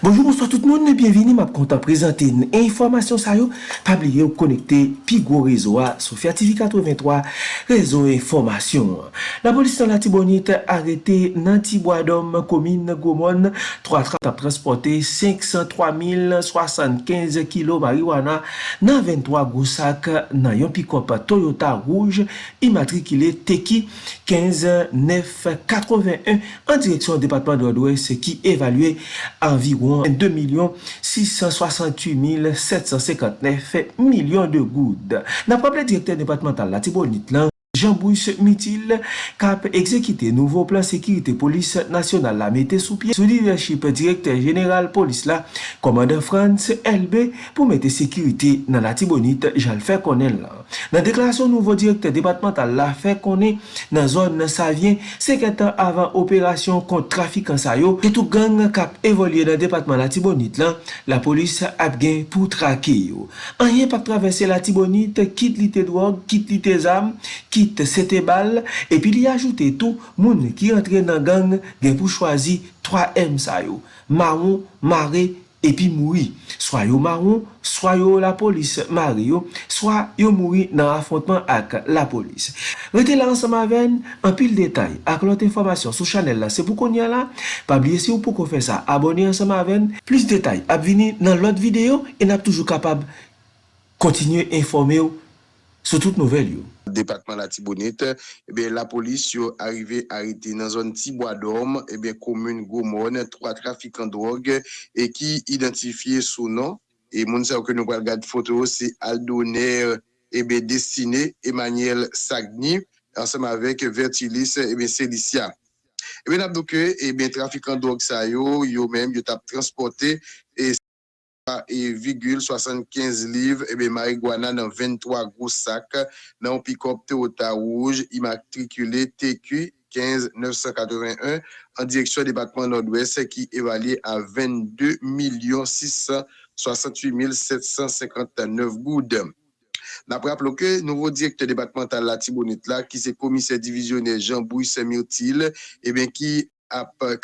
Bonjour, bonsoir tout moun, bienveni, map kontan prezante yon informasyon sa yo, pabliye ou konekte pi gwo rezo a Sofya TV 83, rezo informasyon. La polis nan la tibonite arete nan tibwadom komine Gomon, 3 trap ap transporte 503.075 kilo mariwana nan 23 gousak nan yon pikop Toyota Rouge imatrikile Teki 15981 an direksyon depatman de Odwes ki evalue anviron environ 2,668,759 milyon de goud. Nan pable direkter departemental la Tibonit lan, Jean-Bruce Mitil kap ekzekite nouvo plan sekirite polis nasyonal la mette sou pie sou leadership direkter general polis la komande France LB pou mette sekirite nan la tibonite jal fè konen la. Nan deklarasyon nouvo direkter debatmental la fè konen nan zon nan sa vyen sekretan avan operasyon kont trafik an sayo etou gang kap evolye nan departman la tibonite la la polis ap gen pou trake yo. Anye pak travesse la tibonite kit li te drog, kit li te zam, kit 18 sete bal, epi li ajoute tou moun ki entre nan gang gen pou chwazi 3M sa yo, maron, mare, epi moui. Swa yo maron, swa yo la polis mare yo, swa yo moui nan afontman ak la polis. Rete la ansama ven, an pil detay ak lot informasyon sou chanel la se pou kon ya la, bliye si ou pou kon fe sa, abone ansama ven, plus detay ap vini nan lot video, en ap toujou kapab kontinye informe yo sou tout nouvel yo Departement la Tibonite, eh la polis yo arrive arite nan zon Tiboadom, eh Gomon, 3 trafikant drog, e ki identifiye sou nan, e moun sa wke nou pral gade foto, se Aldoner, ebe Destine, Emmanuel Sagni, ansem avek Vertilis, ebe Selicia. Ebe nabdouke, ebe trafikant drog sa yo, yo menm yo tap transporte, e et virgule 75 livres et bien marijuana dans 23 gros sacs dans un pick-up Toyota rouge immatriculé TQ 15 981 en direction du département nord-ouest qui évalue à 22 668 759 gouttes. D'après que nouveau directeur départemental la là, qui c'est commissaire divisionnaire Jean-Bouy et eh bien qui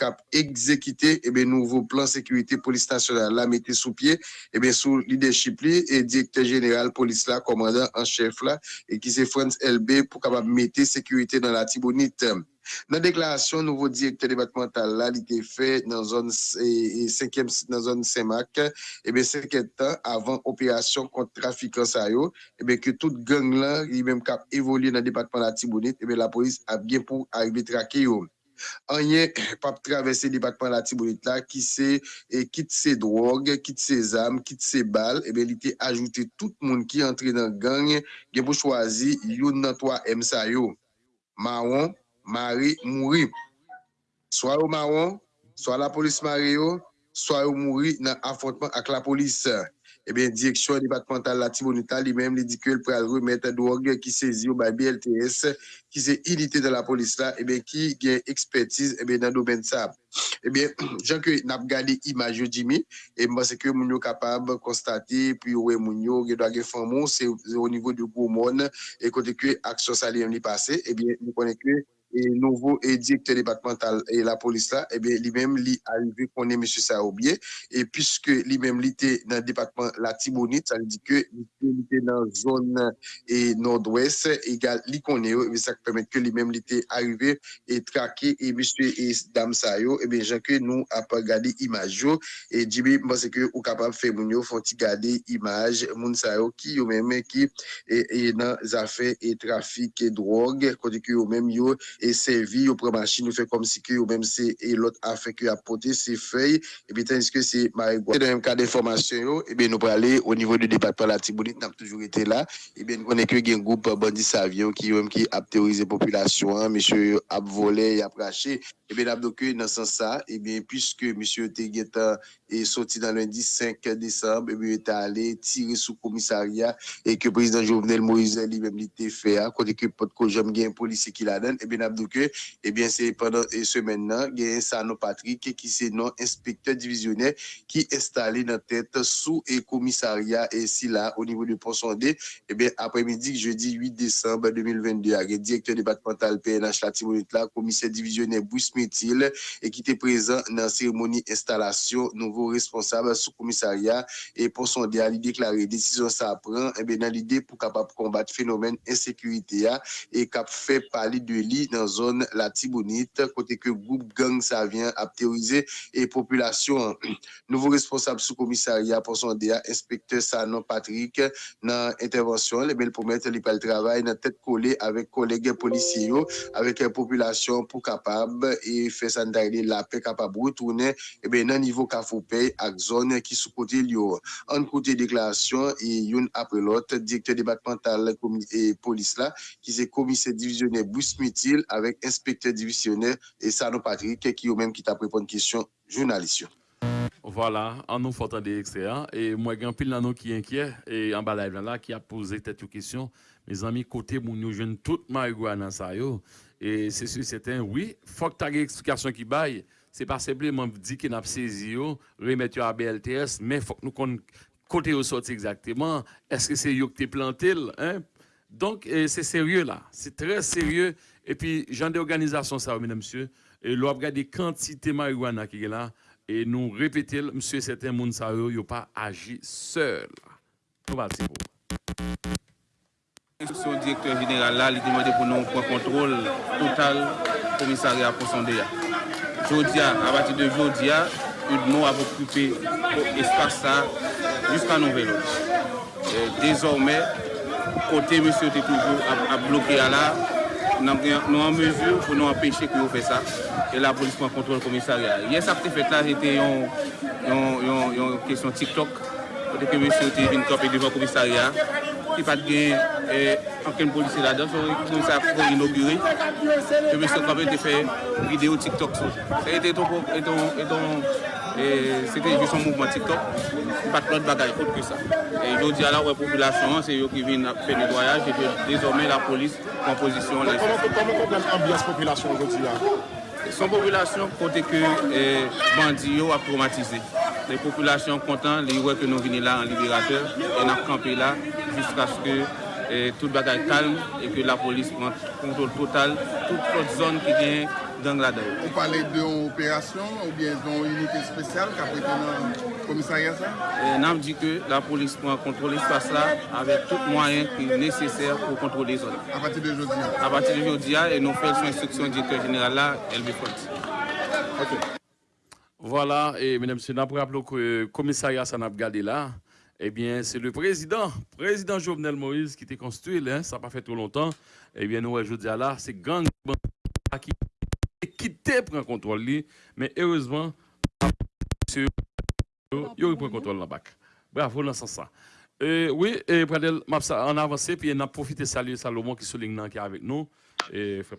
kap ekzekite ebe nouvo plan sekurite polis nasyonal la mette sou pie ebe sou lideship li e dikte general polis la komandan an chef la e ki se France LB pou kapap mette sekurite nan la tibonite. Nan deklarasyon nouvo dikte debatmental la li te fe nan zon Semak ebe seketan avan operasyon kont trafikans a yo ebe ke tout gang la li menm kap evolye nan debatman la tibonite ebe la polis ap gen pou aribe trake yo. Anye, pap travesse li patman la tibonit la, ki se, e, kit se drog, kit se zam, kit se bal, ebe li te ajoute tout moun ki entre nan gang, gen pou chwazi yon nan toa emsa yo. Maron, mari, mouri. Soa yo maron, soa la polis mari yo, soa yo mouri nan afontman ak la polis. Eh direksyon debatmental la Tibonita li menm li di ke l pral remet drog ki sezi yo bay BLTS ki se ilite de la polis la, ebyen ki gen ekspertise ebyen nan do ben sa. Ebyen, jan ke nap gade imaj yo jimi, ebyen se ke moun yo kapab konstate, pi yo we moun yo ge do age famon, se o nivou di goumon, e kote ke aksyon sa li yon li pase, ebyen, nou konen ke e nouvo e direktor departemental e la polis la, ebe li mem li alve konen M. Saoubie, e piske li mem li te nan departement la Tibonite, sa li di ke li te nan zon e nord-ouest, li konen yo, ebe sa kpemet ke li mem li te arrive e trake, e M. e Dam Sayo, ebe janke nou ap gade imaj yo, e jibe mbase ke ou kapab fe moun yo, fonti gade imaj moun Sayo ki yo mem ki e nan zafè e trafik e drog, kote ki yo mem yo e servi yo premachi nou fe kom si ki yo menm se e lot afe ki apote se fey, e bi ten iske se marigwa. Se de menm ka de informasyon yo, e bi nou prale o nivou de departement la Tibounit, nam toujou ete la, e bi nou konen ke gen goup bandi savyon ki yo menm ki ap teorize populasyon, misyo ap vole, ap rache, e bi nab doke nan san sa, e bi pwiske misyo te geta e soti nan lundi 5 Desembre, e bi ete ale tire sou komisaria, e ke prezident Jovenel Moïse li menm li te fe, kote ke pot ko jom gen polisi ki la den, e bi nab Nabdouke, ebyen se pendant semen nan, gen Sano Patrick, ki se non inspektor divisionè, ki estale nan tèt sou e komisaria e si la, o nivou de Ponsonde, ebyen apre midi, jeudi 8 Desembre 2022, gen direktor debatmental PNH Latibonitla, komisè divisionè Boussmetil, e ki te prezant nan seremoni instalasyon responsable sou komisaria e Ponsonde a li deklare desisyon sa apren, ebyen nan lide pou kapap kombat fenomen insekurite ya, e kap fe pali de li nan zon la Tibonite, kote ke goup gang sa vyen ap teorize e populasyon. Nouvo responsable sou komisaria Ponsonde a, inspektor Sanon Patrick, nan intervensyon, le bel pomet li pal travay nan tet kole avek kolege polisye yo, avek populasyon pou kapab e fe san dayle la pe kapab wotounen, ebe nan nivou ka foupey ak zon ki sou kote li yo. An kote deklarasyon, e yon apre lot, direktor debatmental e polis la, ki se komise divisioner Bousmitil, avek inspektor divisioner e Sano Patrick, ki yo menm ki ta prepon kisyon jounalisyon. Voilà, an nou fote an de ekstreyan, e mwen gen pil nan nou ki enkye, e an balay vlan la, ki a pose tet yo kisyon, me zami kote moun yo jen tout ma yu gwa nan sa yo, e se su seten, oui, fok tagi eksplikasyon ki baye, se pa seple man di ki nap sezi yo, remet yo a BLTS, men fok nou kon kote yo soti exakteman, eske se yo ki te plantil, donk se serye la, se tre serye, e pi jan de organizasyon sa ou mena msye, e lo ap gade kantite marihuana ki gen la, e nou repetil, msye seten moun sa yo, yo pa agi seul. Nou bati pou. Son direktor general la, li demande pou nou pou kontrol total komisari aposonde ya. Jodia, avati de Jodia, Udmo ap okupe espasa jiska nou velo. Dezorme, kote monsye te toujou ap bloke ala, nou an mezur pou nou apèche ki yo fè sa. E la polis pou an kontrol komisarya. Yes ap te fèt la, jete yon kesyon TikTok, kote ke monsye te vin kope devan komisarya. ki pat gen e, anken polisi la dan, son kon sa kon inauguri, ke mè se kapè te fè video TikTok sou. Se etè ton, e e se te jè son mouvment TikTok, pat plot bagay kote ke sa. E yo di ala wè populasyon, se yo ki vin fè nedoyaj, e ke dezormè la polis kompozisyon lè. Koman kompren ambyans populasyon yo di ala? Son populasyon kote ke bandi yo ap traumatize. Le populasyon kontan, li wè ke nou vini la an liberateur, en ap kampe la, jiska chke eh, tout bagay kalm e ke la polis pran kontrol total tout pot zon ki gen dan la dayo. Ou pale de yon operasyon ou bien yon unité spesyal ka prete nan komisaryen sa? Nan m di ke la polis pran kontrol espas la avek tout mwayen ki neseser pou kontrol les zon. A pati de jodi ya? A pati de jodi ya e nou fel sou instruksyon direktor general la LB Front. Ok. Voilà, et mesdames et messieurs, nous rappelons que le commissariat s'en a regardé là. Eh bien, c'est le président, président Jovenel Moïse qui était construit, hein, ça n'a pas fait trop longtemps. Eh bien, nous, dis là, c'est gang qui quitté prend contrôle, lui, mais heureusement, monsieur, il pris contrôle là-bas. Bravo dans ce sens. Euh, oui, et Pradel, on a avancé, puis on a profité de saluer Salomon qui est qui est avec nous. Et fait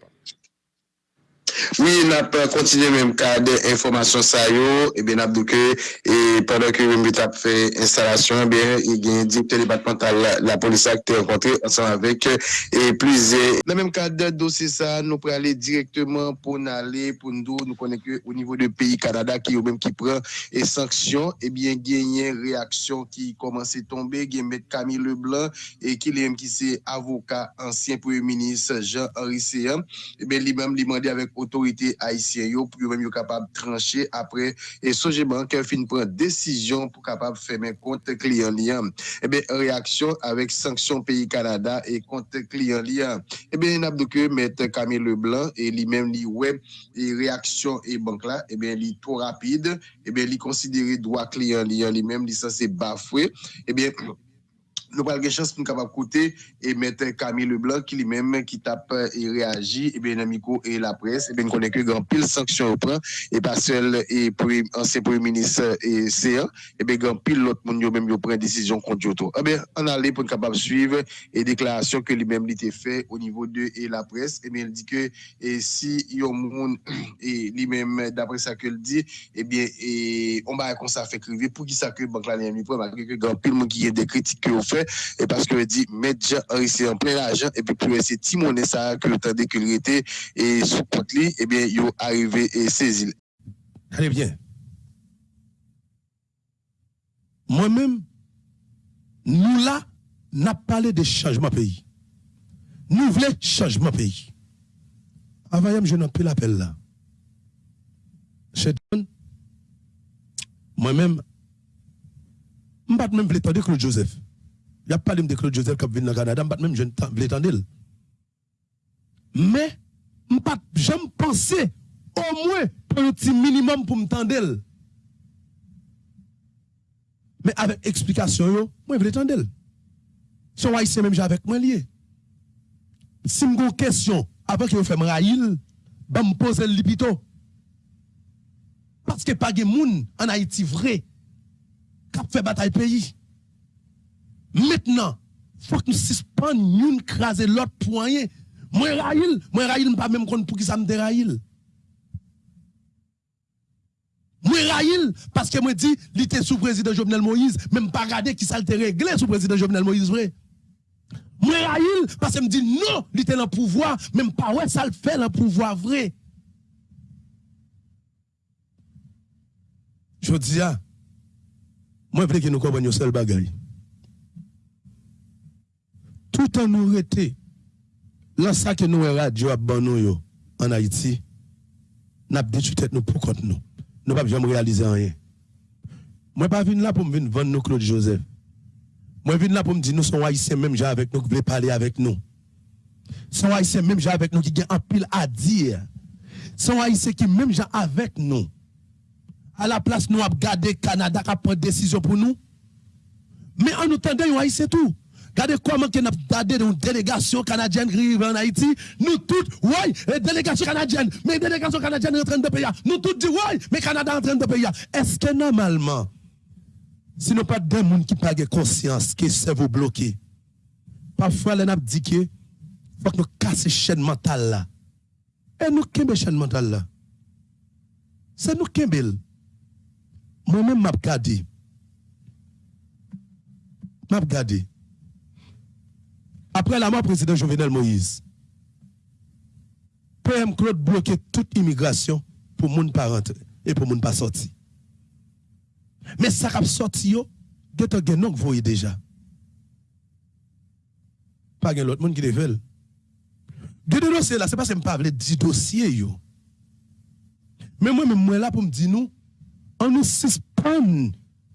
pas. Oui, nap kontinye menm ka de informasyon sa yo, e ben ap douke, e pandan ke menm bit ap fe instalasyon, e ben, e gen dikte debatmental la polisa ki te renkontre, ansan avek, e plize. Nan menm ka de dosi sa, nou pre ale direktman pou nale, pou ndou, nou konen ke ou nivou de peyi Kanada ki yo menm ki pren e sanksyon, e ben genyen reaksyon ki komanse tombe, gen met Camille Leblanc, e ki li menm ki se avoka ansyen pou yon minis Jean-Henri Seyen, e ben li menm li mandi avek otorite Haitien yo pou yo mèm yo kapab tranche apre e soje banke fin pren desisyon pou kapab fèmen kont kliyon liyan. Ebe, reaksyon avèk sanksyon peyi Kanada e kont kliyon liyan. Ebe, nabdouke met Camille Leblanc e li mèm li web e reaksyon e bank la, ebe li to rapide, ebe li konsidere dwa kliyon liyan li mèm li sa se bafwe, ebe nou pal gen chans pou nou kapap koute e mette Camille Leblanc ki li menm ki tap e reagi e ben amiko e la pres e ben konen ke gen pil sanksyon ou pran e pa sel e anse pou yon minis e seyan e ben gen pil lot moun yo menm yo pren desisyon konti yo to. A ben an ale pou nou kapap suive e deklarasyon ke li menm li te fe o nivou de e la pres e ben di ke e si yon moun e li menm dapre sa ke li di e ben e on ba akon sa fe krive pou ki sa ke bank la li menm li pren gen pil moun ki ye de kritik ke ou et parce que dit mettre Henri en plein argent et puis pour essayer timoner ça que de qu'il était et sous compte et bien il arrivé et saisi Très bien. Moi-même, nous là, n'a parlé de changement pays. Nous voulons changement pays. Avant, je n'ai plus l'appel là. Moi-même, je ne même pas de Claude Joseph. Il a pas de Claude Joseph qui vient au Canada, je même je pas Mais, je ne pensé au moins pour un petit minimum pour m'tendre. Mais avec explication, yo, moi, je veux entendre. Si on haïtien même avec moi lié. Si je une question avant que vous fassiez raïl, je me pose le lipito. Parce que pas de monde en Haïti vrai qui fait bataille pays. Maintenant, faut que nous suspendions une craser l'autre point. Moi raïl, moi raïl pas même compte pour qui ça me déraïl. Moi raïl parce que moi dit il était sous président Jovenel Moïse, même pas regarder qui ça réglé sous président Jovenel Moïse vrai. Moi raïl parce que me dit non, il était dans le pouvoir, même pas ouais ça le fait le pouvoir vrai. Je dis ah, moi je veux que nous comprenions seul bagaille. Tout en nous été, là ça que nous radio à nous en Haïti, n'a détruit tête nous pour contre nous nous pouvons jamais réaliser rien. Moi, pas venir là pour me venir vendre nous Claude Joseph. Moi, venir là pour me dire nous sommes haïtiens, même gens avec nous qui veulent parler avec nous. Sont haïtiens, même gens avec nous qui ont un pile à dire. Sont haïtiens qui même gens avec nous. À la place, nous avons gardé Canada qui pris décision pour nous. Mais en nous tendant, haïtiens tout. Regardez comment que nous avons une délégation canadienne qui arrive en Haïti. Nous tous, oui, délégation canadienne. Mais délégation canadienne est en train de payer. Nous tous disons, oui, mais Canada est en train de payer. Est-ce que normalement, si nous pas des gens qui pas conscience que c'est vous bloqué, parfois, nous avons dit que faut que nous cassions chaîne mentale là. Et nous, qu'est-ce chaîne mentale là? C'est nous qui Moi-même, je gardé. Je gardé. Après la mort du président Jovenel Moïse, PM Claude bloquait toute immigration pour ne pas rentrer et pour ne pas sortir. Mais ça a sorti, vous voyez déjà. Pas de l'autre monde qui le fait. Deux dossiers là, c'est pas que je ne pas dire dossier yo. Mais moi, même moi là pour me dire nous, on nous suspend,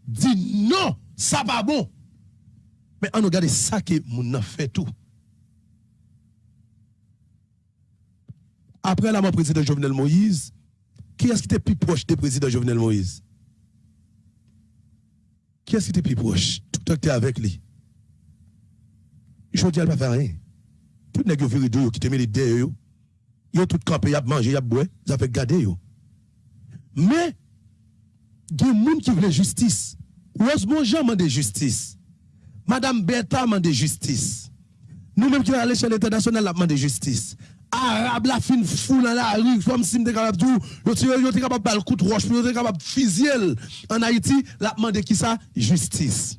dit non, ça va bon. Mais on regarde ça que mon fait tout. Après la mort du président Jovenel Moïse, qui est-ce qui était plus proche du président Jovenel Moïse? Qui est-ce qui était plus proche? Tout le temps avec lui. Je dis, ne va faire rien. Tout le monde est qui te met les dés, ils ont tout campé, ils ont mangé, ils ont boire, ils ont fait garder. Mais, il y a des gens qui veulent justice. Heureusement, j'ai demandé justice? Madame Bertha demandé justice. Nous-mêmes qui sommes à l'échelle internationale, nous demandé justice. Arabe la fin fou dans la rue, comme si m'était capable tout, yo capable de coup de roche, yo te capable fusil en Haïti, la demandé qui ça? Justice.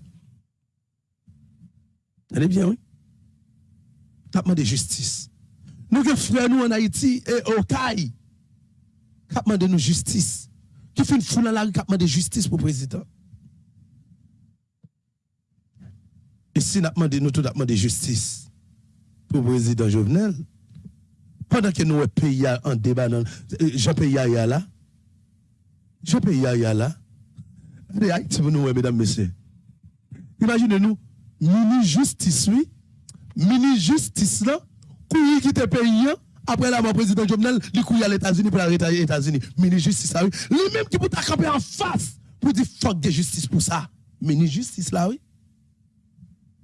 Est bien oui. La demandé justice. Nous que frères nous en Haïti et au CAI, cap demandé nous justice. Qui fait une fou dans la rue, cap demandé justice pour le président. Et si nous tout demandé justice pour le président Jovenel, pendant que nous pays en débat, euh, Jean pays là, Jean pays là, Haïti pour nous, mesdames, messieurs. Imaginez-nous, mini justice, oui, mini justice là, qui quitte pays, après la mort président Jovenel, il couille à l'États-Unis pour arrêter les États-Unis. Mini justice là, oui. Lui-même qui peut camper en face pour dire fuck de justice pour ça. Mini justice là, oui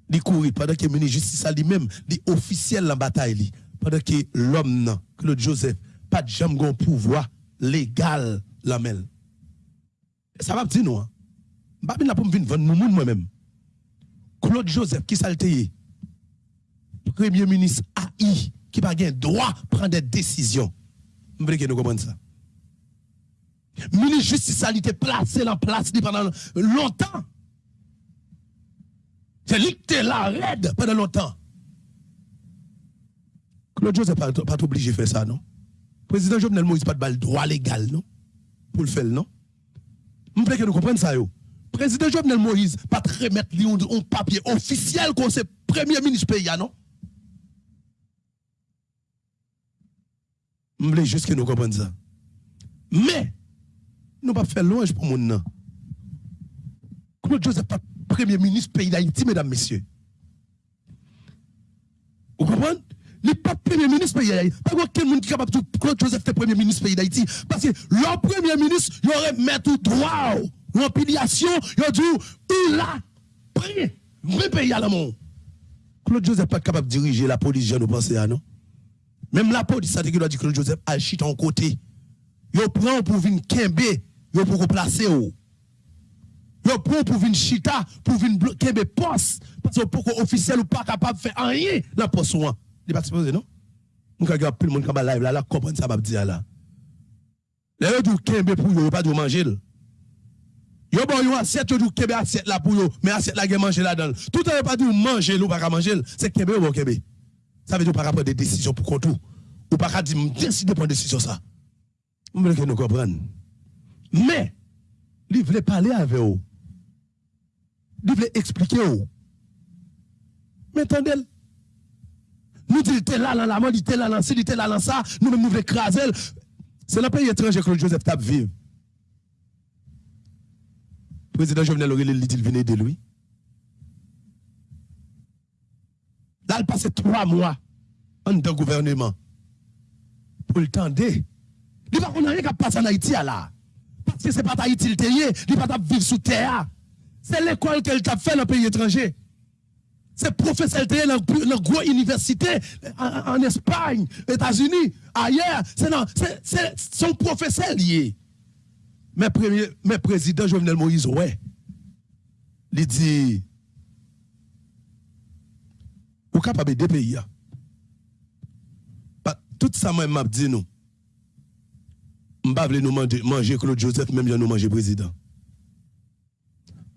li courir pendant que le justice lui-même, li officiel la bataille pendant que l'homme Claude Joseph pas de jamais pouvoir légal la. Ça va dire nous. Hein? Pas bien pour venir nous moi-même. Claude Joseph qui salté Premier ministre AI qui pas gain droit prendre des décisions. Je veux que nous comprenions ça? Ministre justice a été placé en place pendant longtemps. C'est lui là, raide, pendant longtemps. Claude Joseph pas, pas obligé de faire ça, non? Président Jovenel Moïse pas de droit légal, non? Pour le faire, non? Je veux que nous comprenions ça, yo. Président Jovenel Moïse pas remettre lui un, papier officiel qu'on c'est premier ministre pays, non? Je veux juste que nous comprenions ça. Mais, nous pas faire louange pour mon nom. Claude Joseph pas premier ministre pays d'Haïti, mesdames, messieurs. Vous comprenez? N'est pas premier ministre pays d'Haïti. Pas aucun monde qui est capable de Claude Joseph était premier ministre pays d'Haïti. Parce que leur premier ministre, il aurait mis tout droit, ou en piliation, il a dit, il a pris, vrai pays à l'amour. Claude Joseph n'est pas capable de diriger la police, je ne pense pas, non? Même la police, ça dit dire Claude Joseph a chute en côté. Il prend pour venir kembe, il pour replacer. Yo prend pour venir chita, pour venir kembe poste. Parce que pour officiel ou pas capable de faire rien, la poste ou il pas supposé, non? Nous avons plus le monde qui va live là, là, comprendre ça, va dire là. Les gens pour pas de manger. Yo bon yo assiette, yo assiette là pour yo, mais manger là-dedans. Tout le pas dit manger, ou pas manger, c'est kembe ou pas. Ça veut dire pas prendre des décisions pour tout. Ou pas dire, décider de prendre des décisions ça. Vous voulez que nous comprenions? Mais, il voulait parler avec vous. Il voulait expliquer. Mais attendez, nous disons, il là dans la mort, était là dans il était là dans ça, nous-mêmes nous voulons écraser. C'est le pays étranger que Joseph tape vivre. Le président Jovenel Aurélien dit, venait de lui. Là, il passait trois mois en dans gouvernement pour le tendre. Il va qu'on rien qui passe en Haïti là. Parce que ce n'est pas Haïti le il ne pas vivre sous terre. C'est l'école qu'elle t'a fait dans le pays étranger. C'est professeur dans la grande université en, en Espagne, États-Unis, ailleurs. C'est son professeur lié. Mais, premier, président Jovenel Moïse, ouais. Il dit, vous capable de pays. Tout ça, moi, m'a dit nous. Je ne nous manger, manger Claude Joseph, même si nous manger président.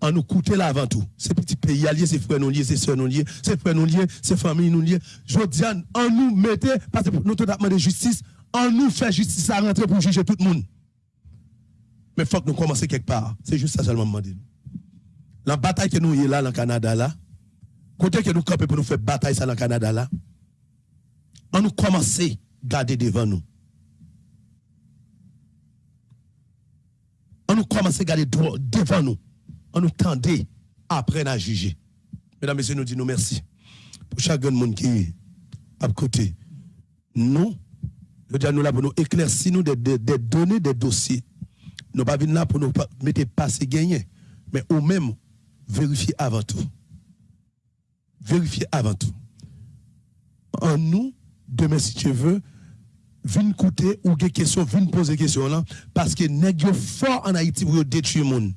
On nous coûte là avant tout. Ces petits pays alliés, ces frères nous liés, ces soeurs nous liés, ces frères nous liés, ces familles nous liés. Je dis, on nous mettait, parce que nous avons de justice, on nous fait justice à rentrer pour juger tout le monde. Mais il faut que nous commencions quelque part. C'est juste ça seulement demandé. La bataille que nous y là, dans le Canada, là, côté que nous campons pour nous faire bataille ça dans le Canada, là, on nous commence à garder devant nous. On nous commence à garder devant nous. On nous tendait après à juger. Mesdames et messieurs, nous disons merci. Pour chaque monde qui est à côté. Nous, nous là pour nous éclaircir nous des, des, données, des dossiers. Nous pas venir là pour nous mettre passer gagner. Mais au même, vérifier avant tout. Vérifier avant tout. En nous, demain si tu veux, viens écouter ou des questions, viens poser des questions là, parce que nèg fort en Haïti pour détruire monde.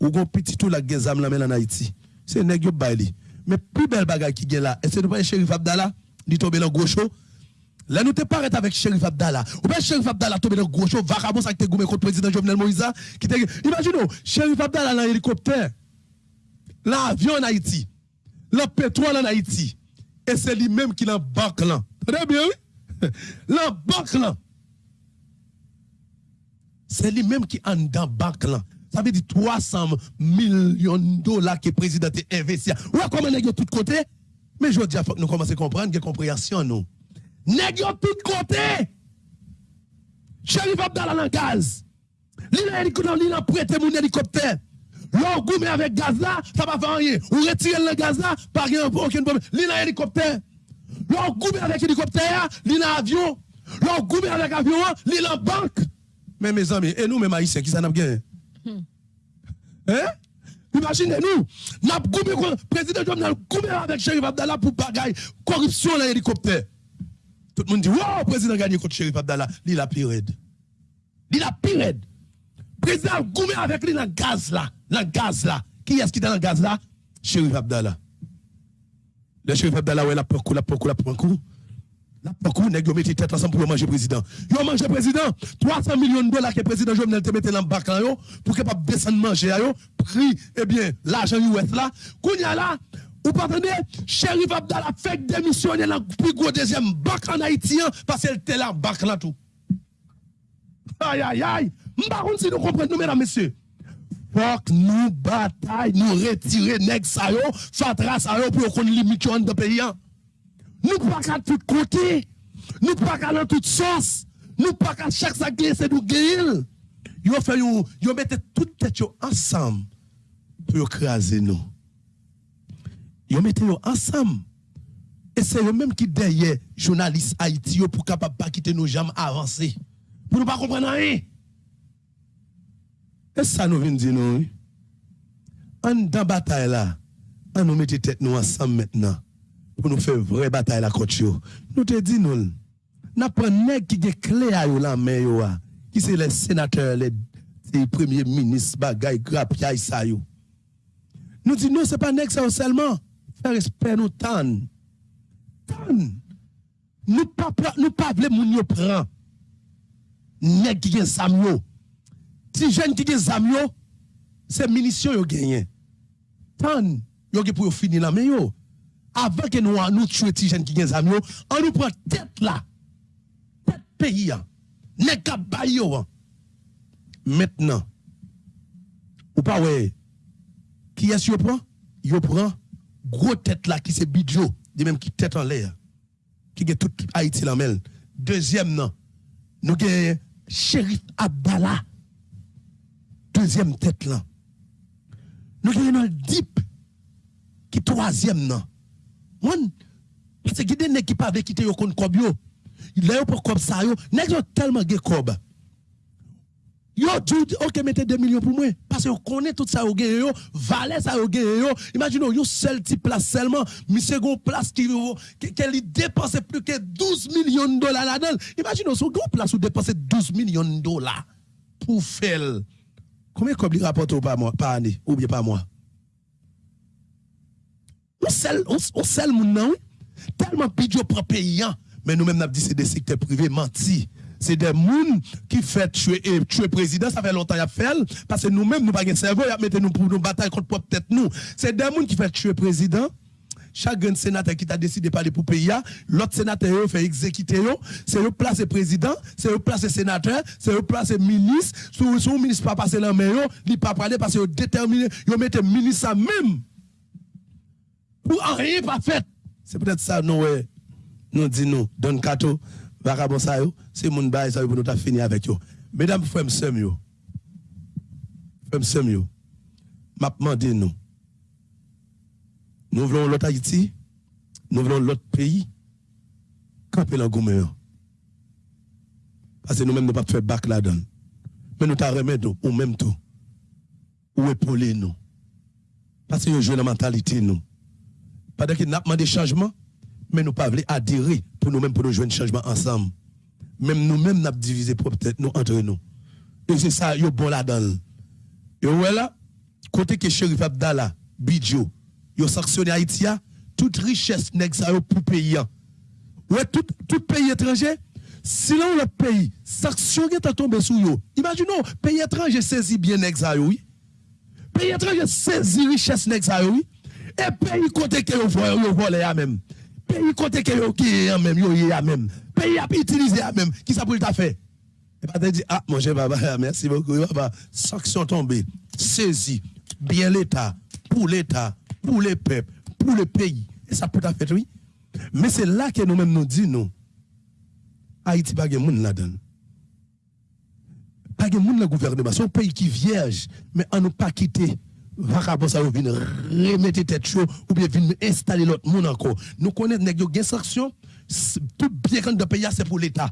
Ou gon petit tout la gezam la en Haïti. C'est nèg yo baili. Mais plus belle bagaille qui est là, est-ce que pas Shérif Abdallah, dit tomber dans gros show. Là, nous te paraît avec Shérif Abdallah. Ou bien Shérif Abdallah tomber dans gros show, vagabond ça te goumé contre le président Jovenel Moïse, qui te Imaginez, Shérif Abdallah dans hélicoptère, l'avion en Haïti, le pétrole en Haïti, et c'est lui-même qui l'a banque là. Très bien, oui? La banque là. C'est lui-même qui en dans banque là. Ça veut dire 300 millions de dollars que le président a investi. Ouais, comment de tout côté? Mais je dis, que nous commençons à comprendre que compréhension, nous. Nèg tout côté. Chérif Abdallah dans gaz. L'île a prêté mon hélicoptère. L'on avec gaz là, ça va faire rien. Ou retirer le gaz là, pas aucun problème. L'île a hélicoptère. L'on goumé avec hélicoptère, l'île a avion. L'on goumé avec avion, a banque. Mais mes amis, et nous, mes haïtiens, qui ça n'a Hmm. Hmm. Hein? Imaginez-nous, n'a le président Jovenel coupé avec Chérif Abdallah pour bagaille corruption dans l'hélicoptère. Tout le monde dit, wow, président gagné contre Chérif Abdallah, il a pire raide. Il a pire raide. Président goumé avec lui dans le gaz là, dans le gaz là. Qui est-ce qui est dans le gaz là? Chérif Abdallah. Le Chérif Abdallah, ouais, la pour coup, la pour la pour coup. Pourquoi, nèg yo metti tête ensemble pour manger président. Yo manger président, 300 millions de dollars que président Jovenel te mette dans le bac yo pour capable descendre manger yo, prix eh bien l'argent US là. Kounya là, Ou pas attendez, Shérif Abdallah fait démissionner dans le plus gros deuxième bac en Haïti hein, parce qu'elle était là, bac là tout. Aïe, aïe, aïe. M'pa si nous comprenons, mesdames, messieurs. Que nous bataille, nous retirer nèg sa yo, fatra sa yo pour qu'on limite dans le pays. hein. Nous pas qu'à tout côté. Nous pas qu'à dans toute sauce. Nous pas qu'à chaque sac c'est nous gagner. Yo fait yo, yo mettez toute tête yo ensemble pour écraser nous. Yo mettez yo ensemble. Et c'est eux même qui derrière journalistes Haïti pour capable pas quitter nos jambes avancer. Pour nous pas comprendre rien. Et ça nous vient dire nous. En dans bataille là, on nous mette tête nous ensemble maintenant pour nous faire vraie bataille la contre. Nous te dit nous. N'a pas qui gen clé à la main yo a, qui c'est les sénateurs, les, premiers ministres bagay grap yay sa yo. Nous dit non, c'est pas ça seulement. Faire respect nous tan. Tan. Nous pas nous pas vle moun yo prend. Nèg qui gen zam yo. Ti jeune qui gen zam yo, c'est munitions yo gagné. Tan, yo gen pour finir la main yo. Avant que nous nous tuer ti jeune qui zam yo, on nous prend tête là. Tête pays hein. Bay yo. hein. Maintenant, ou pas ouais, qui est-ce yo prend? Yo prend gros tête là qui c'est bidjo, de même qui tête en l'air, qui get tout Haïti la mêle. Deuxième non, nous avons Shérif Abdallah. Deuxième tête là. Nous avons le Dip qui troisième non. Parce que des nèg qui pas avec quitter yo kon kob yo. Là pour kob ça yo, tellement ge kob. Yo dit OK mettez 2 millions pour moi parce vous connaissez tout ça yo gen yo, valet ça yo gen yo. Imaginez yo seul place seulement, monsieur gon place qui qu'elle dépense plus que 12 millions de dollars là-dedans. Imaginez son gon place où dépenser 12 millions de dollars pour faire Combien comme il rapporte par mois par année? Ou bien par mois On sel on, on sel. Tellement pidjo pour pays hein. mais nous même n'a dit c'est des secteurs privés menti. C'est des moun qui fait tuer tuer président, ça fait longtemps a fait. Parce que nous même nous pas de cerveau, a mettre nous pour nous bataille contre propre tête nous. C'est des moun qui fait tuer président. Chaque sénateur qui t'a décidé de parler pour pays, l'autre sénateur fait exécuter c'est eux placer président, c'est eux placer sénateur, c'est eux placer ministre, sous sous ministre pas passer la main li pas parler parce que déterminé, yo mette ministre même pour en rien pas fait. C'est peut-être ça nous. Nous dit nous Don vagabond ça c'est moun bail ça pour nous ta fini avec. Mesdames frères sœurs yo. M'a demandé nous nous voulons l'autre Haïti, nous voulons l'autre pays. Camper. Parce que nous-mêmes, nous ne pas faire bac là-dedans. Mais nous t'en remettons, ou même tout. Ou épauler nous? Parce que nous jouons la mentalité, nous. Pendant que nous avons demandé changement, mais nous ne pouvons pas adhérer pour nous-mêmes, pour nous jouer un changement ensemble. Même nous-mêmes, nous avons divisé peut-être nous entre nous. Et c'est ça, yo bon là-dedans. Et voilà, côté que Chérif Abdallah, Bidjo, yo sanctionné Haïti, toute richesse ça yo pour pays. Ouais, tout, tout pays étranger, si là le pays, sanction qui est tombé sous yo. Imaginons, pays étranger saisit bien yo, oui. Pays étranger saisit richesse yo, oui. Et pays côté que yo voye, yo vole ya même. Pays côté que yo qui ya même, ya même. Pays a utilisé ya même. Qui ça pour t'a fait? Et pas dire, ah, mon cher papa, merci beaucoup, papa. Sanction tombée, saisi, bien l'État, pour l'État, pour les peuples, pour le pays. Et ça peut à fait, oui. Mais c'est là que nous-mêmes nous disons, nous, Haïti pas de monde là-dedans. Pas de monde le gouvernement. C'est un pays qui vierge, mais on ne pas quitter. Vagabond ça vient remettre tête chaud ou bien venir installer l'autre monde encore. Nous connaissons nèg yo gen sanction, tout bien quand de pays c'est pour l'État.